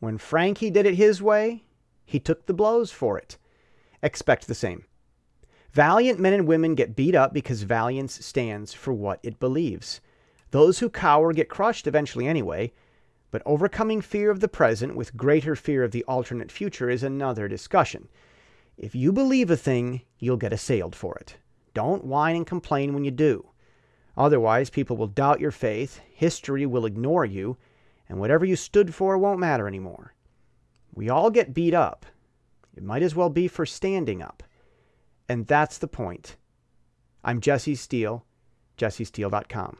When Frankie did it his way, he took the blows for it. Expect the same. Valiant men and women get beat up because valiance stands for what it believes. Those who cower get crushed eventually anyway, but overcoming fear of the present with greater fear of the alternate future is another discussion. If you believe a thing, you'll get assailed for it. Don't whine and complain when you do. Otherwise, people will doubt your faith, history will ignore you, and whatever you stood for won't matter anymore. We all get beat up. It might as well be for standing up. And that's the point. I'm Jesse Steele, jessesteele.com.